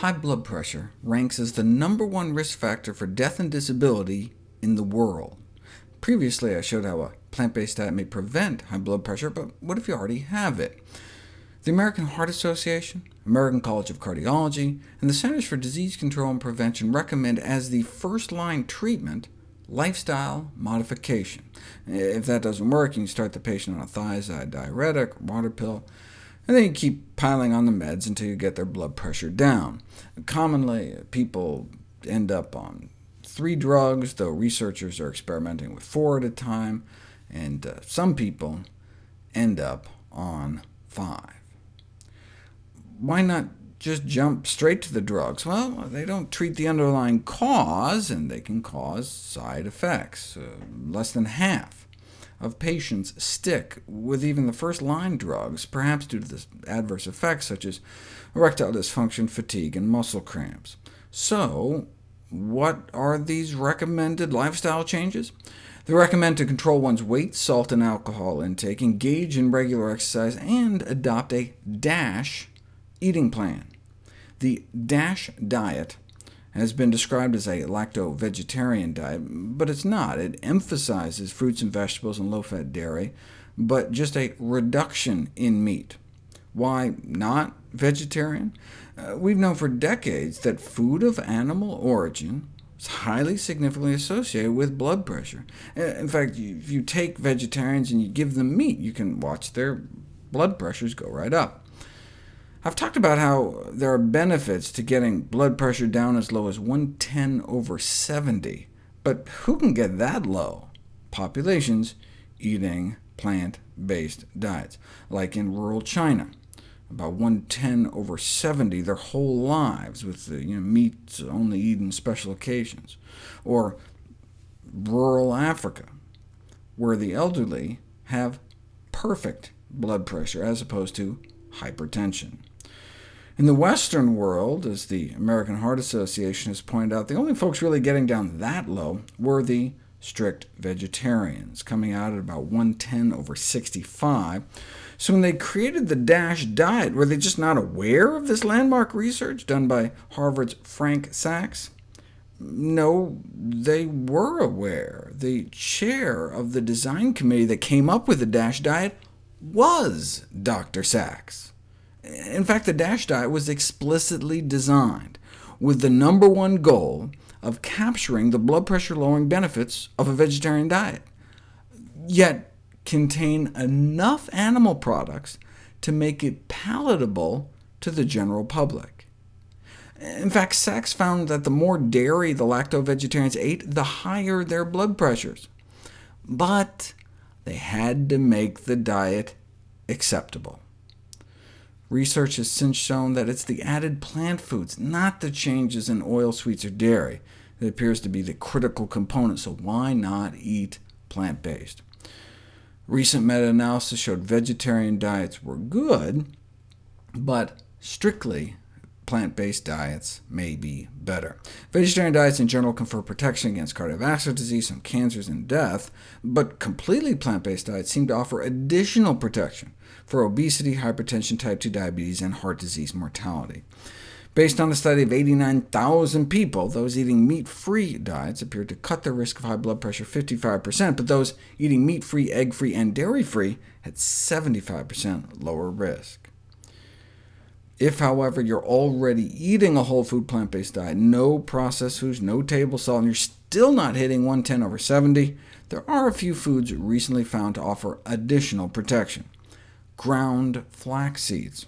High blood pressure ranks as the number one risk factor for death and disability in the world. Previously, I showed how a plant-based diet may prevent high blood pressure, but what if you already have it? The American Heart Association, American College of Cardiology, and the Centers for Disease Control and Prevention recommend as the first-line treatment lifestyle modification. If that doesn't work, you can start the patient on a thiazide diuretic, water pill, and then you keep piling on the meds until you get their blood pressure down. Commonly, people end up on three drugs, though researchers are experimenting with four at a time, and uh, some people end up on five. Why not just jump straight to the drugs? Well, they don't treat the underlying cause, and they can cause side effects. Uh, less than half of patients stick with even the first-line drugs, perhaps due to the adverse effects such as erectile dysfunction, fatigue, and muscle cramps. So, what are these recommended lifestyle changes? They recommend to control one's weight, salt, and alcohol intake, engage in regular exercise, and adopt a DASH eating plan. The DASH diet has been described as a lacto-vegetarian diet, but it's not. It emphasizes fruits and vegetables and low-fat dairy, but just a reduction in meat. Why not vegetarian? Uh, we've known for decades that food of animal origin is highly significantly associated with blood pressure. Uh, in fact, if you take vegetarians and you give them meat, you can watch their blood pressures go right up. I've talked about how there are benefits to getting blood pressure down as low as 110 over 70, but who can get that low? Populations eating plant-based diets, like in rural China, about 110 over 70 their whole lives, with you know, meats only eaten special occasions, or rural Africa, where the elderly have perfect blood pressure as opposed to hypertension. In the Western world, as the American Heart Association has pointed out, the only folks really getting down that low were the strict vegetarians, coming out at about 110 over 65. So when they created the DASH diet, were they just not aware of this landmark research done by Harvard's Frank Sacks? No, they were aware. The chair of the design committee that came up with the DASH diet was Dr. Sacks. In fact, the DASH diet was explicitly designed with the number one goal of capturing the blood pressure-lowering benefits of a vegetarian diet, yet contain enough animal products to make it palatable to the general public. In fact, Sacks found that the more dairy the lacto-vegetarians ate, the higher their blood pressures. But they had to make the diet acceptable. Research has since shown that it's the added plant foods, not the changes in oil, sweets, or dairy, that appears to be the critical component, so why not eat plant-based? Recent meta-analysis showed vegetarian diets were good, but strictly plant-based diets may be better. Vegetarian diets in general confer protection against cardiovascular disease, some cancers, and death, but completely plant-based diets seem to offer additional protection for obesity, hypertension, type 2 diabetes, and heart disease mortality. Based on a study of 89,000 people, those eating meat-free diets appeared to cut their risk of high blood pressure 55%, but those eating meat-free, egg-free, and dairy-free had 75% lower risk. If, however, you're already eating a whole food plant-based diet, no processed foods, no table salt, and you're still not hitting 110 over 70, there are a few foods recently found to offer additional protection ground flax seeds.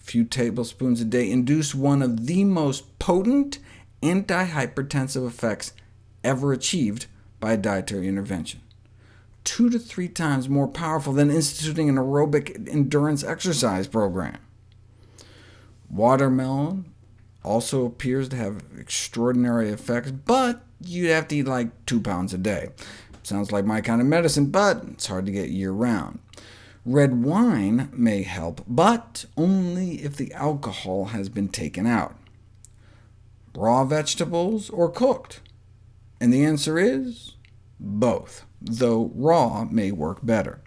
A few tablespoons a day induce one of the most potent antihypertensive effects ever achieved by a dietary intervention. Two to three times more powerful than instituting an aerobic endurance exercise program. Watermelon also appears to have extraordinary effects, but you'd have to eat like two pounds a day. Sounds like my kind of medicine, but it's hard to get year-round. Red wine may help, but only if the alcohol has been taken out. Raw vegetables or cooked? And the answer is both, though raw may work better.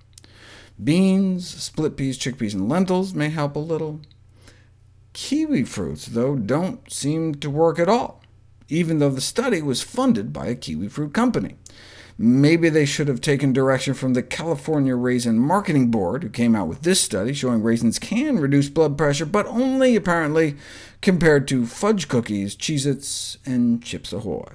Beans, split peas, chickpeas, and lentils may help a little. Kiwi fruits, though, don't seem to work at all, even though the study was funded by a kiwi fruit company. Maybe they should have taken direction from the California Raisin Marketing Board, who came out with this study showing raisins can reduce blood pressure, but only, apparently, compared to fudge cookies, Cheez-Its, and Chips Ahoy.